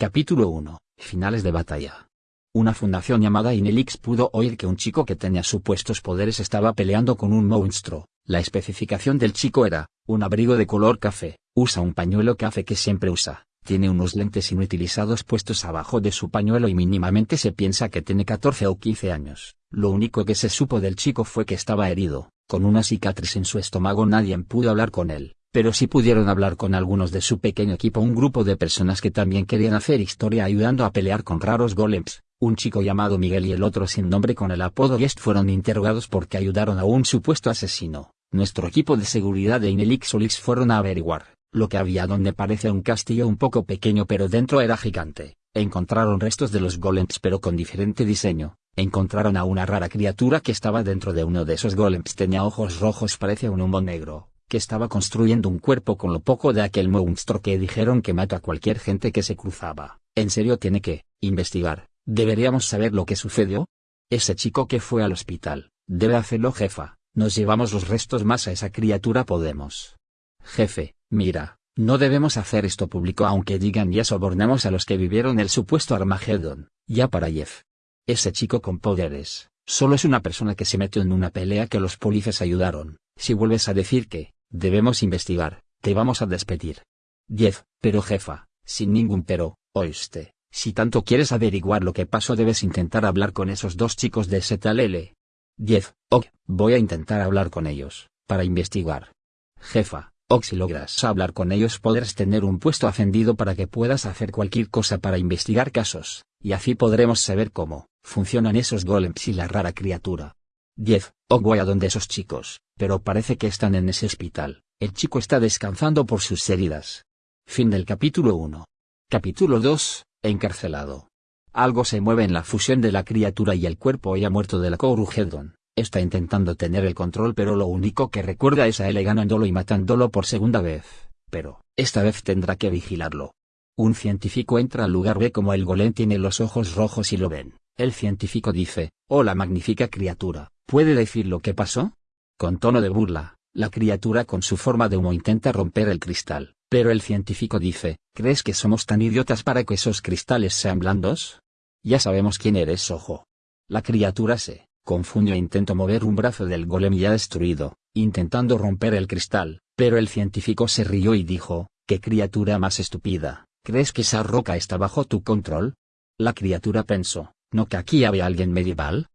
Capítulo 1. Finales de batalla. Una fundación llamada Inelix pudo oír que un chico que tenía supuestos poderes estaba peleando con un monstruo. La especificación del chico era, un abrigo de color café, usa un pañuelo café que siempre usa, tiene unos lentes inutilizados puestos abajo de su pañuelo y mínimamente se piensa que tiene 14 o 15 años. Lo único que se supo del chico fue que estaba herido, con una cicatriz en su estómago nadie pudo hablar con él pero sí pudieron hablar con algunos de su pequeño equipo, un grupo de personas que también querían hacer historia ayudando a pelear con raros golems. Un chico llamado Miguel y el otro sin nombre con el apodo Guest fueron interrogados porque ayudaron a un supuesto asesino. Nuestro equipo de seguridad de Inelix Olix fueron a averiguar lo que había donde parece un castillo un poco pequeño pero dentro era gigante. Encontraron restos de los golems pero con diferente diseño. Encontraron a una rara criatura que estaba dentro de uno de esos golems. Tenía ojos rojos, parece un humo negro que estaba construyendo un cuerpo con lo poco de aquel monstruo que dijeron que mata a cualquier gente que se cruzaba. En serio tiene que, investigar, deberíamos saber lo que sucedió. Ese chico que fue al hospital, debe hacerlo jefa, nos llevamos los restos más a esa criatura podemos. Jefe, mira, no debemos hacer esto público aunque digan ya sobornamos a los que vivieron el supuesto Armageddon, ya para Jeff. Ese chico con poderes, solo es una persona que se metió en una pelea que los policías ayudaron, si vuelves a decir que, Debemos investigar, te vamos a despedir. 10. Pero jefa, sin ningún pero, oíste, si tanto quieres averiguar lo que pasó debes intentar hablar con esos dos chicos de ZLL. 10. Ok, voy a intentar hablar con ellos, para investigar. Jefa, ok si logras hablar con ellos podrás tener un puesto ascendido para que puedas hacer cualquier cosa para investigar casos, y así podremos saber cómo funcionan esos golems y la rara criatura. 10. Ok voy a donde esos chicos, pero parece que están en ese hospital. El chico está descansando por sus heridas. Fin del capítulo 1. Capítulo 2. Encarcelado. Algo se mueve en la fusión de la criatura y el cuerpo ya muerto de la Corugedon. Está intentando tener el control pero lo único que recuerda es a él ganándolo y matándolo por segunda vez. Pero, esta vez tendrá que vigilarlo. Un científico entra al lugar ve como el golem tiene los ojos rojos y lo ven. El científico dice, hola magnífica criatura, ¿puede decir lo que pasó? Con tono de burla, la criatura con su forma de humo intenta romper el cristal, pero el científico dice, ¿crees que somos tan idiotas para que esos cristales sean blandos? Ya sabemos quién eres, ojo. La criatura se confundió e intentó mover un brazo del golem ya destruido, intentando romper el cristal, pero el científico se rió y dijo, ¿qué criatura más estúpida? ¿Crees que esa roca está bajo tu control? La criatura pensó, ¿no que aquí había alguien medieval?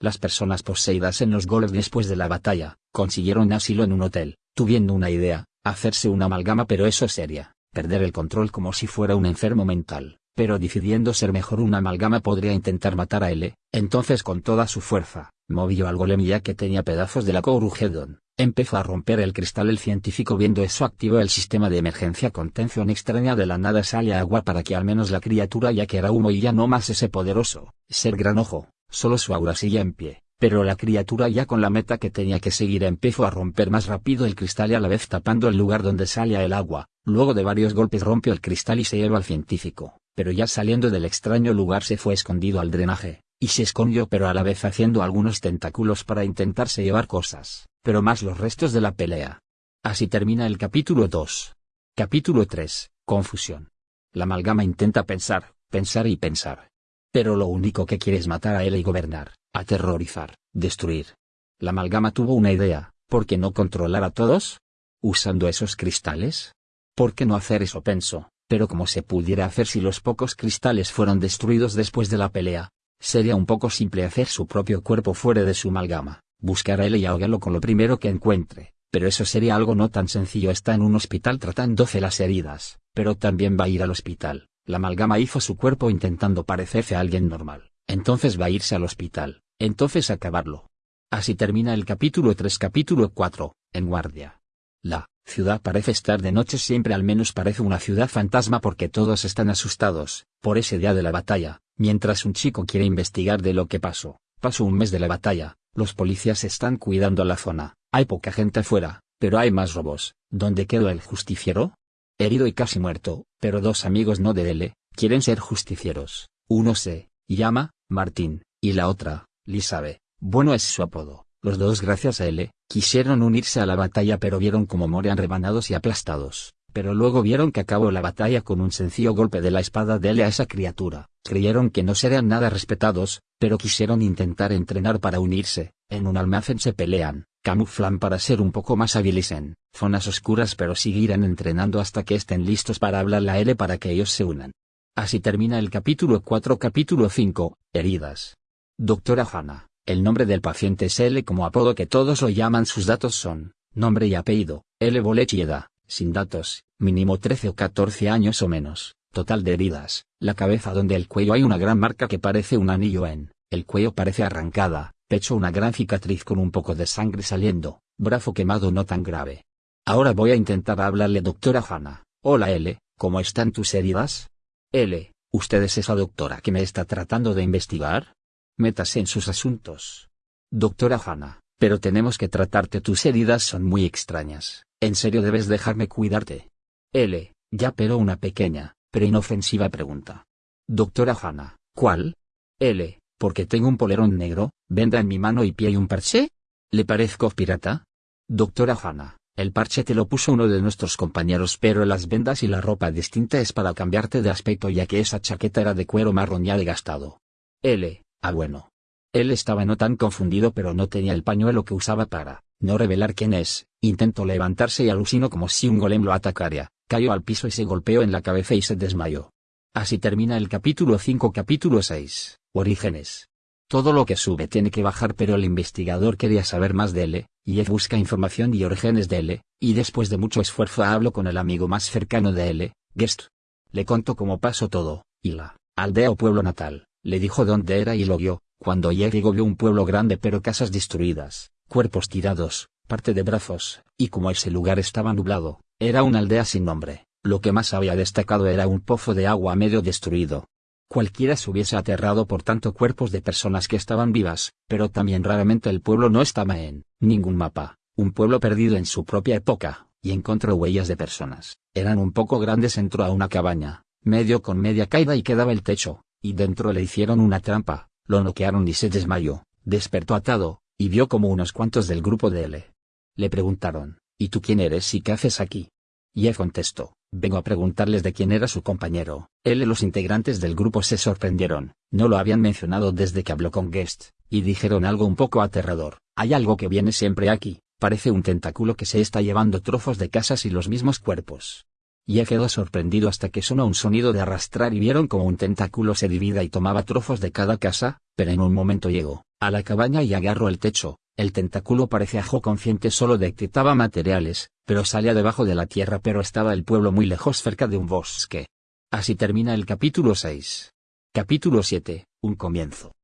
Las personas poseídas en los golems después de la batalla, consiguieron asilo en un hotel, tuviendo una idea, hacerse una amalgama pero eso sería, perder el control como si fuera un enfermo mental, pero decidiendo ser mejor una amalgama podría intentar matar a L, entonces con toda su fuerza, movió al golem ya que tenía pedazos de la Corugedon, empezó a romper el cristal el científico viendo eso activó el sistema de emergencia contención extraña de la nada sale agua para que al menos la criatura ya que era humo y ya no más ese poderoso, ser gran ojo, Solo su aura sigue en pie, pero la criatura ya con la meta que tenía que seguir empezó a romper más rápido el cristal y a la vez tapando el lugar donde salía el agua. Luego de varios golpes rompió el cristal y se llevó al científico, pero ya saliendo del extraño lugar se fue escondido al drenaje, y se escondió pero a la vez haciendo algunos tentáculos para intentarse llevar cosas, pero más los restos de la pelea. Así termina el capítulo 2. Capítulo 3. Confusión. La amalgama intenta pensar, pensar y pensar, pero lo único que quiere es matar a él y gobernar, aterrorizar, destruir. La amalgama tuvo una idea, ¿por qué no controlar a todos? ¿Usando esos cristales? ¿Por qué no hacer eso? Pensó, pero como se pudiera hacer si los pocos cristales fueron destruidos después de la pelea, sería un poco simple hacer su propio cuerpo fuera de su amalgama, buscar a él y ahogarlo con lo primero que encuentre, pero eso sería algo no tan sencillo. Está en un hospital tratándose las heridas, pero también va a ir al hospital, la amalgama hizo su cuerpo intentando parecerse a alguien normal. Entonces va a irse al hospital. Entonces acabarlo. Así termina el capítulo 3 capítulo 4, en guardia. La ciudad parece estar de noche siempre al menos parece una ciudad fantasma porque todos están asustados, por ese día de la batalla, mientras un chico quiere investigar de lo que pasó. Pasó un mes de la batalla, los policías están cuidando la zona, hay poca gente afuera, pero hay más robos. ¿Dónde quedó el justiciero? Herido y casi muerto, pero dos amigos no de él, quieren ser justicieros. Uno se llama Martín, y la otra, Lisabe, bueno es su apodo. Los dos gracias a él, quisieron unirse a la batalla pero vieron como morían rebanados y aplastados. pero luego vieron que acabó la batalla con un sencillo golpe de la espada de L a esa criatura, creyeron que no serían nada respetados, pero quisieron intentar entrenar para unirse, en un almacén se pelean, camuflan para ser un poco más hábiles en zonas oscuras pero seguirán entrenando hasta que estén listos para hablar la L para que ellos se unan. Así termina el capítulo 4 capítulo 5, heridas. Doctora Hanna, el nombre del paciente es L como apodo que todos lo llaman sus datos son, nombre y apellido, L Bolechieda, sin datos, mínimo 13 o 14 años o menos, total de heridas, la cabeza donde el cuello hay una gran marca que parece un anillo en, el cuello parece arrancada, pecho una gran cicatriz con un poco de sangre saliendo, brazo quemado no tan grave. Ahora voy a intentar hablarle doctora Hanna. Hola L, ¿cómo están tus heridas? L, ¿usted es esa doctora que me está tratando de investigar? Métase en sus asuntos. Doctora Hanna, pero tenemos que tratarte tus heridas son muy extrañas, ¿en serio debes dejarme cuidarte? L, ya pero una pequeña, pero inofensiva pregunta. Doctora Hanna, ¿cuál? L, porque tengo un polerón negro, venda en mi mano y pie y un parche? ¿Le parezco pirata? Doctora Hanna, el parche te lo puso uno de nuestros compañeros pero las vendas y la ropa distinta es para cambiarte de aspecto ya que esa chaqueta era de cuero marrón ya gastado. L, ah bueno. Él estaba no tan confundido pero no tenía el pañuelo que usaba para no revelar quién es, intentó levantarse y alucinó como si un golem lo atacara, cayó al piso y se golpeó en la cabeza y se desmayó. Así termina el capítulo 5 capítulo 6. Orígenes. Todo lo que sube tiene que bajar pero el investigador quería saber más de él, y él busca información y orígenes de él, y después de mucho esfuerzo hablo con el amigo más cercano de él, Guest. Le contó cómo pasó todo, y la aldea o pueblo natal, le dijo dónde era y lo vio, cuando llegó vio un pueblo grande pero casas destruidas, cuerpos tirados, parte de brazos, y como ese lugar estaba nublado, era una aldea sin nombre, lo que más había destacado era un pozo de agua medio destruido, Cualquiera se hubiese aterrado por tanto cuerpos de personas que estaban vivas, pero también raramente el pueblo no estaba en ningún mapa, un pueblo perdido en su propia época, y encontró huellas de personas. Eran un poco grandes, entró a una cabaña, medio con media caída y quedaba el techo, y dentro le hicieron una trampa, lo noquearon y se desmayó, despertó atado, y vio como unos cuantos del grupo de L. Le preguntaron, ¿y tú quién eres y qué haces aquí? Y él contestó, Vengo a preguntarles de quién era su compañero. Él y los integrantes del grupo se sorprendieron, no lo habían mencionado desde que habló con Guest, y dijeron algo un poco aterrador. Hay algo que viene siempre aquí, parece un tentáculo que se está llevando trozos de casas y los mismos cuerpos. Y quedó sorprendido hasta que sonó un sonido de arrastrar y vieron como un tentáculo se divida y tomaba trozos de cada casa, pero en un momento llegó a la cabaña y agarró el techo, el tentáculo parecía jo consciente solo detectaba materiales, pero salía debajo de la tierra pero estaba el pueblo muy lejos cerca de un bosque. Así termina el capítulo 6. Capítulo 7, un comienzo.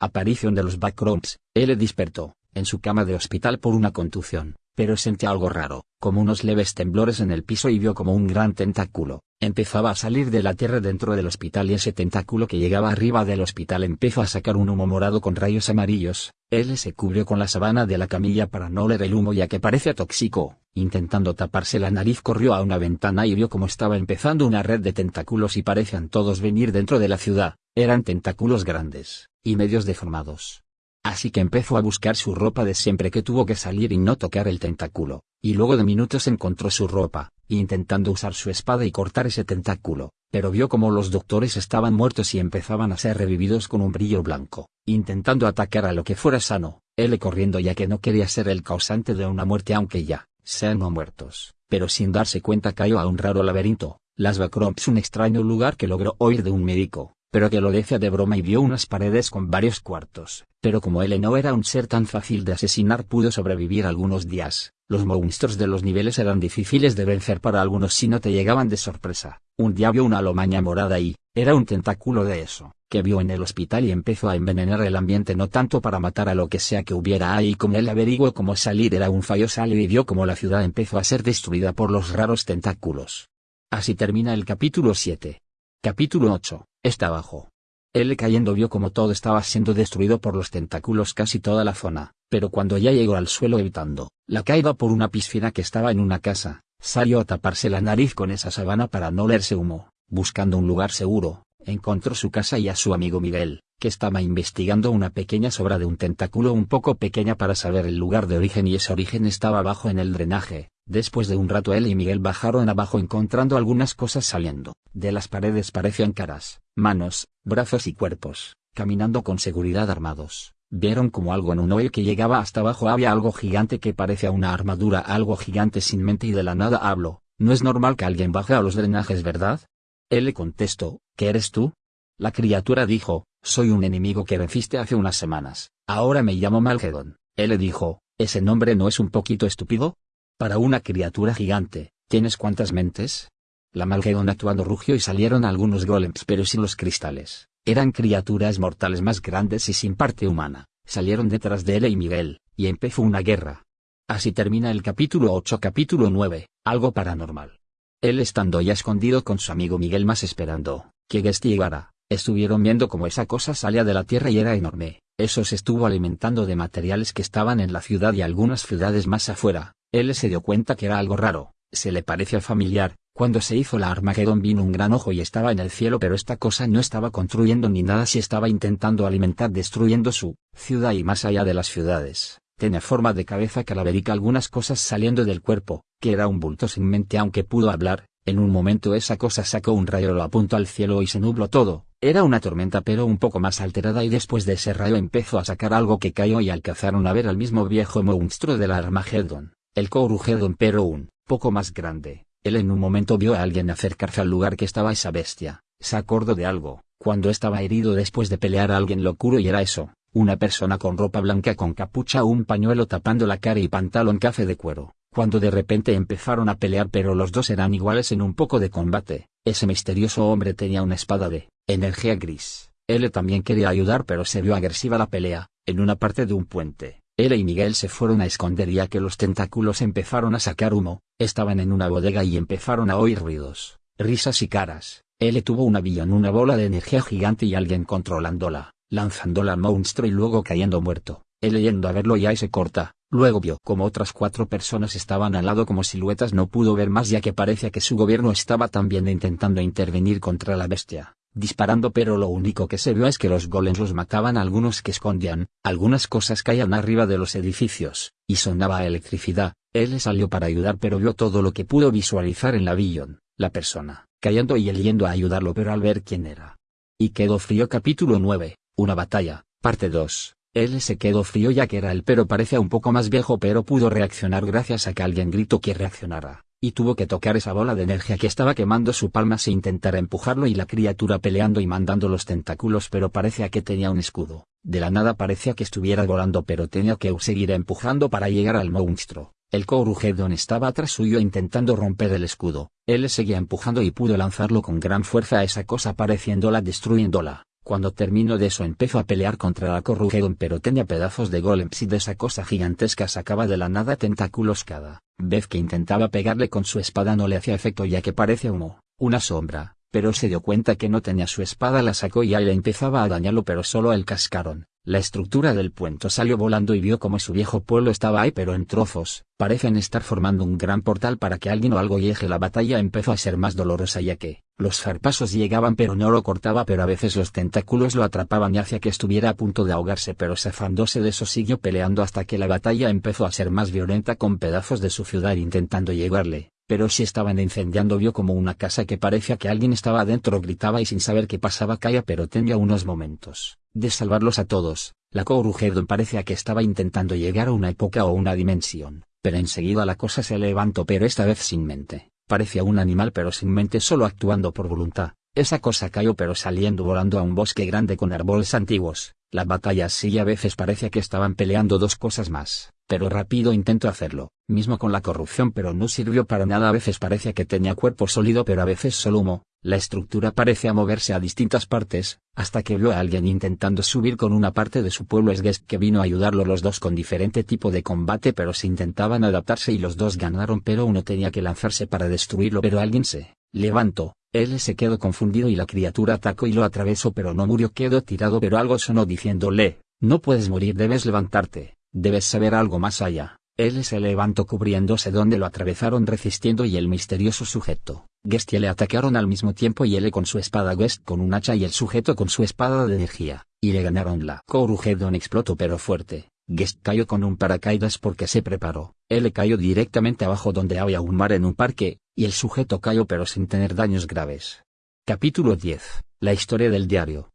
Aparición de los backrooms, él despertó, en su cama de hospital por una contusión, pero sentía algo raro, como unos leves temblores en el piso y vio como un gran tentáculo, empezaba a salir de la tierra dentro del hospital y ese tentáculo que llegaba arriba del hospital empezó a sacar un humo morado con rayos amarillos, él se cubrió con la sabana de la camilla para no oler el humo ya que parece tóxico, intentando taparse la nariz corrió a una ventana y vio cómo estaba empezando una red de tentáculos y parecían todos venir dentro de la ciudad, eran tentáculos grandes, y medios deformados, Así que empezó a buscar su ropa de siempre que tuvo que salir y no tocar el tentáculo, y luego de minutos encontró su ropa, intentando usar su espada y cortar ese tentáculo, pero vio como los doctores estaban muertos y empezaban a ser revividos con un brillo blanco, intentando atacar a lo que fuera sano, él corriendo ya que no quería ser el causante de una muerte aunque ya, sean no muertos, pero sin darse cuenta cayó a un raro laberinto, las Backrooms un extraño lugar que logró oír de un médico, pero que lo decía de broma y vio unas paredes con varios cuartos, pero como él no era un ser tan fácil de asesinar pudo sobrevivir algunos días, los monstruos de los niveles eran difíciles de vencer para algunos si no te llegaban de sorpresa, un día vio una lomaña morada y, era un tentáculo de eso, que vio en el hospital y empezó a envenenar el ambiente no tanto para matar a lo que sea que hubiera ahí como él averiguó cómo salir era un fallo salió y vio como la ciudad empezó a ser destruida por los raros tentáculos. Así termina el capítulo 7. Capítulo 8. Está abajo. Él cayendo vio como todo estaba siendo destruido por los tentáculos casi toda la zona, pero cuando ya llegó al suelo evitando la caída por una piscina que estaba en una casa, salió a taparse la nariz con esa sabana para no olerse humo, buscando un lugar seguro, encontró su casa y a su amigo Miguel, que estaba investigando una pequeña sobra de un tentáculo un poco pequeña para saber el lugar de origen y ese origen estaba abajo en el drenaje, Después de un rato él y Miguel bajaron abajo encontrando algunas cosas saliendo. De las paredes parecían caras, manos, brazos y cuerpos, caminando con seguridad armados. Vieron como algo en un hoyo que llegaba hasta abajo había algo gigante que parecía una armadura, algo gigante sin mente y de la nada habló. No es normal que alguien baje a los drenajes, ¿verdad? Él le contestó, ¿qué eres tú? La criatura dijo, soy un enemigo que venciste hace unas semanas, ahora me llamo Malgedon. Él le dijo, ¿ese nombre no es un poquito estúpido? Para una criatura gigante, ¿tienes cuántas mentes? La Malgedon actuando rugió y salieron algunos golems pero sin los cristales. Eran criaturas mortales más grandes y sin parte humana. Salieron detrás de él y Miguel, y empezó una guerra. Así termina el capítulo 8 capítulo 9, algo paranormal. Él estando ya escondido con su amigo Miguel más esperando, que Gesti llegara, estuvieron viendo cómo esa cosa salía de la tierra y era enorme. Eso se estuvo alimentando de materiales que estaban en la ciudad y algunas ciudades más afuera, él se dio cuenta que era algo raro, se le parecía familiar, cuando se hizo la Armagedón vino un gran ojo y estaba en el cielo pero esta cosa no estaba construyendo ni nada si estaba intentando alimentar destruyendo su ciudad y más allá de las ciudades. Tenía forma de cabeza calaverica algunas cosas saliendo del cuerpo, que era un bulto sin mente aunque pudo hablar, en un momento esa cosa sacó un rayo lo apuntó al cielo y se nubló todo, era una tormenta pero un poco más alterada y después de ese rayo empezó a sacar algo que cayó y alcanzaron a ver al mismo viejo monstruo de la Armagedón, el Corugedon pero un poco más grande, él en un momento vio a alguien acercarse al lugar que estaba esa bestia, se acordó de algo, cuando estaba herido después de pelear a alguien locuro y era eso, una persona con ropa blanca con capucha un pañuelo tapando la cara y pantalón café de cuero, cuando de repente empezaron a pelear pero los dos eran iguales en un poco de combate, ese misterioso hombre tenía una espada de energía gris, él también quería ayudar pero se vio agresiva la pelea, en una parte de un puente. Él y Miguel se fueron a esconder ya que los tentáculos empezaron a sacar humo, estaban en una bodega y empezaron a oír ruidos, risas y caras. Él tuvo un avión, una bola de energía gigante y alguien controlándola, lanzándola al monstruo y luego cayendo muerto. Él yendo a verlo y se corta, luego vio como otras cuatro personas estaban al lado como siluetas no pudo ver más ya que parecía que su gobierno estaba también intentando intervenir contra la bestia disparando pero lo único que se vio es que los golems los mataban algunos que escondían, algunas cosas caían arriba de los edificios, y sonaba electricidad, él salió para ayudar pero vio todo lo que pudo visualizar en la Billon, la persona, cayendo y él yendo a ayudarlo pero al ver quién era. Y quedó frío capítulo 9, una batalla, parte 2. Él se quedó frío ya que era él pero parecía un poco más viejo pero pudo reaccionar gracias a que alguien gritó que reaccionara y tuvo que tocar esa bola de energía que estaba quemando su palma e intentar empujarlo y la criatura peleando y mandando los tentáculos pero parecía que tenía un escudo, de la nada parecía que estuviera volando pero tenía que seguir empujando para llegar al monstruo. El Corugedon estaba atrás suyo intentando romper el escudo, él seguía empujando y pudo lanzarlo con gran fuerza a esa cosa pareciéndola destruyéndola. Cuando terminó de eso empezó a pelear contra la Corrugedon pero tenía pedazos de golems y de esa cosa gigantesca sacaba de la nada tentáculos cada vez que intentaba pegarle con su espada no le hacía efecto ya que parece humo, una sombra, pero se dio cuenta que no tenía su espada la sacó y le empezaba a dañarlo pero solo el cascaron. La estructura del puente salió volando y vio como su viejo pueblo estaba ahí pero en trozos, parecen estar formando un gran portal para que alguien o algo llegue la batalla empezó a ser más dolorosa ya que, los zarpasos llegaban pero no lo cortaba pero a veces los tentáculos lo atrapaban y hacía que estuviera a punto de ahogarse pero zafándose de eso siguió peleando hasta que la batalla empezó a ser más violenta con pedazos de su ciudad intentando llegarle, pero si estaban incendiando vio como una casa que parecía que alguien estaba adentro gritaba y sin saber qué pasaba caía pero tenía unos momentos de salvarlos a todos, la Corugedon parecía que estaba intentando llegar a una época o una dimensión, pero enseguida la cosa se levantó pero esta vez sin mente, parecía un animal pero sin mente solo actuando por voluntad, esa cosa cayó pero saliendo volando a un bosque grande con árboles antiguos, la batalla sí a veces parecía que estaban peleando dos cosas más, pero rápido intento hacerlo, mismo con la corrupción pero no sirvió para nada a veces parecía que tenía cuerpo sólido pero a veces solo humo, la estructura parecía moverse a distintas partes, hasta que vio a alguien intentando subir con una parte de su pueblo Esguest que vino a ayudarlo los dos con diferente tipo de combate pero se intentaban adaptarse y los dos ganaron pero uno tenía que lanzarse para destruirlo pero alguien se levantó, él se quedó confundido y la criatura atacó y lo atravesó pero no murió quedó tirado pero algo sonó diciéndole, no puedes morir debes levantarte, debes saber algo más allá. Él se levantó cubriéndose donde lo atravesaron resistiendo y el misterioso sujeto, Guest le atacaron al mismo tiempo y él con su espada Guest con un hacha y el sujeto con su espada de energía, y le ganaron la. Corugedon explotó pero fuerte, Guest cayó con un paracaídas porque se preparó. Él cayó directamente abajo donde había un mar en un parque, y el sujeto cayó pero sin tener daños graves. Capítulo 10. La historia del diario.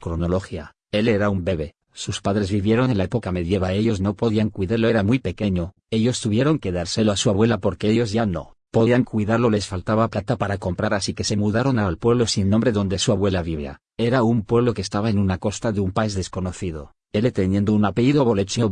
Cronología. Él era un bebé, sus padres vivieron en la época medieval, ellos no podían cuidarlo, era muy pequeño, ellos tuvieron que dárselo a su abuela porque ellos ya no podían cuidarlo, les faltaba plata para comprar, así que se mudaron al pueblo sin nombre donde su abuela vivía. Era un pueblo que estaba en una costa de un país desconocido. Él teniendo un apellido Bolechi o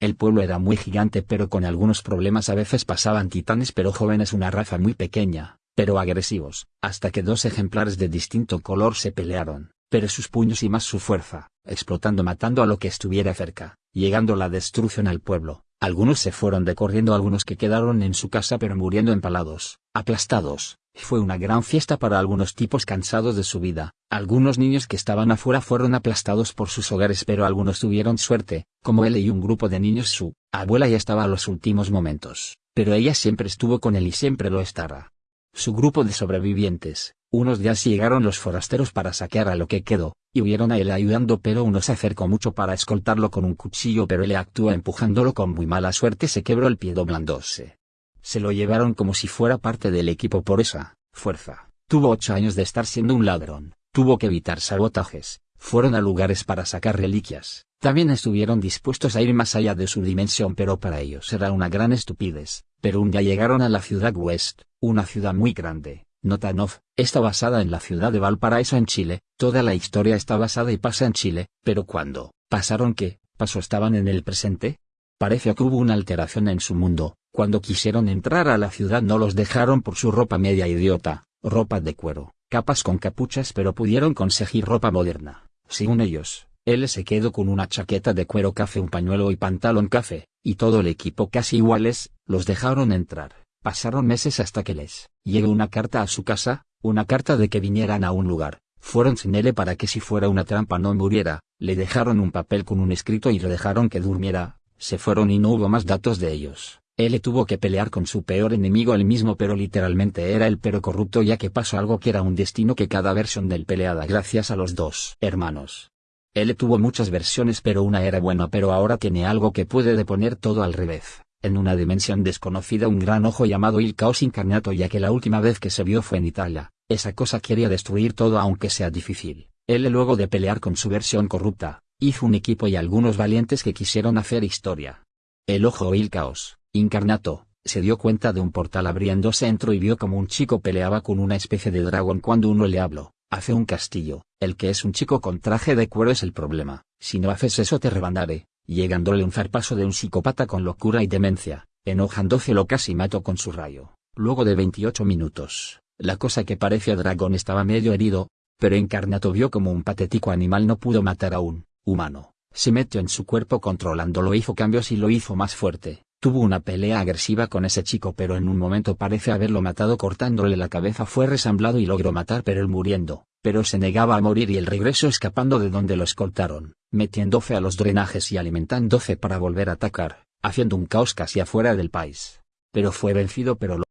el pueblo era muy gigante pero con algunos problemas a veces pasaban titanes pero jóvenes una raza muy pequeña, pero agresivos, hasta que dos ejemplares de distinto color se pelearon, pero sus puños y más su fuerza, explotando matando a lo que estuviera cerca, llegando la destrucción al pueblo, algunos se fueron de corriendo algunos que quedaron en su casa pero muriendo empalados, aplastados, fue una gran fiesta para algunos tipos cansados de su vida, algunos niños que estaban afuera fueron aplastados por sus hogares pero algunos tuvieron suerte, como él y un grupo de niños su abuela ya estaba a los últimos momentos, pero ella siempre estuvo con él y siempre lo estará. Su grupo de sobrevivientes, unos días llegaron los forasteros para saquear a lo que quedó, y huyeron a él ayudando pero uno se acercó mucho para escoltarlo con un cuchillo pero él actuó empujándolo con muy mala suerte se quebró el pie doblándose. Se lo llevaron como si fuera parte del equipo por esa fuerza. Tuvo ocho años de estar siendo un ladrón, tuvo que evitar sabotajes, fueron a lugares para sacar reliquias, también estuvieron dispuestos a ir más allá de su dimensión pero para ellos era una gran estupidez, pero un día llegaron a la ciudad West, una ciudad muy grande, Notanov, está basada en la ciudad de Valparaíso en Chile, toda la historia está basada y pasa en Chile, pero cuando, pasaron qué, pasó estaban en el presente? Parece que hubo una alteración en su mundo, cuando quisieron entrar a la ciudad no los dejaron por su ropa media idiota, ropa de cuero, capas con capuchas pero pudieron conseguir ropa moderna, según ellos, él se quedó con una chaqueta de cuero café un pañuelo y pantalón café, y todo el equipo casi iguales, los dejaron entrar. Pasaron meses hasta que les llegó una carta a su casa, una carta de que vinieran a un lugar. Fueron sin él para que si fuera una trampa no muriera, le dejaron un papel con un escrito y le dejaron que durmiera, se fueron y no hubo más datos de ellos. Él tuvo que pelear con su peor enemigo el mismo pero literalmente era el pero corrupto ya que pasó algo que era un destino que cada versión del peleada gracias a los dos hermanos. Él tuvo muchas versiones pero una era buena pero ahora tiene algo que puede deponer todo al revés en una dimensión desconocida un gran ojo llamado Il Caos Incarnato ya que la última vez que se vio fue en Italia, esa cosa quería destruir todo aunque sea difícil. Él luego de pelear con su versión corrupta, hizo un equipo y algunos valientes que quisieron hacer historia. El ojo Il Caos, Incarnato, se dio cuenta de un portal abriéndose dentro y vio como un chico peleaba con una especie de dragón cuando uno le habló, hace un castillo, el que es un chico con traje de cuero es el problema, si no haces eso te rebandaré, llegándole un zarpazo de un psicópata con locura y demencia, enojándose lo casi mató con su rayo. Luego de 28 minutos, la cosa que parecía dragón estaba medio herido, pero Encarnato vio como un patético animal no pudo matar a un humano. Se metió en su cuerpo controlándolo, hizo cambios y lo hizo más fuerte. Tuvo una pelea agresiva con ese chico pero en un momento parece haberlo matado cortándole la cabeza fue resamblado y logró matar pero él muriendo, pero se negaba a morir y el regreso escapando de donde lo escoltaron metiéndose a los drenajes y alimentándose para volver a atacar, haciendo un caos casi afuera del país. Pero fue vencido pero